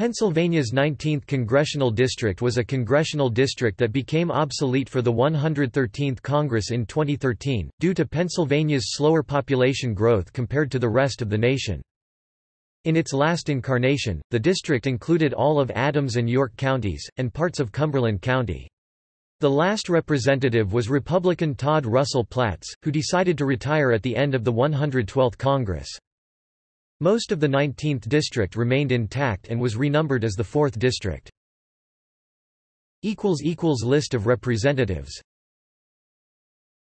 Pennsylvania's 19th congressional district was a congressional district that became obsolete for the 113th Congress in 2013, due to Pennsylvania's slower population growth compared to the rest of the nation. In its last incarnation, the district included all of Adams and York counties, and parts of Cumberland County. The last representative was Republican Todd Russell Platts, who decided to retire at the end of the 112th Congress. Most of the 19th district remained intact and was renumbered as the 4th district. List of representatives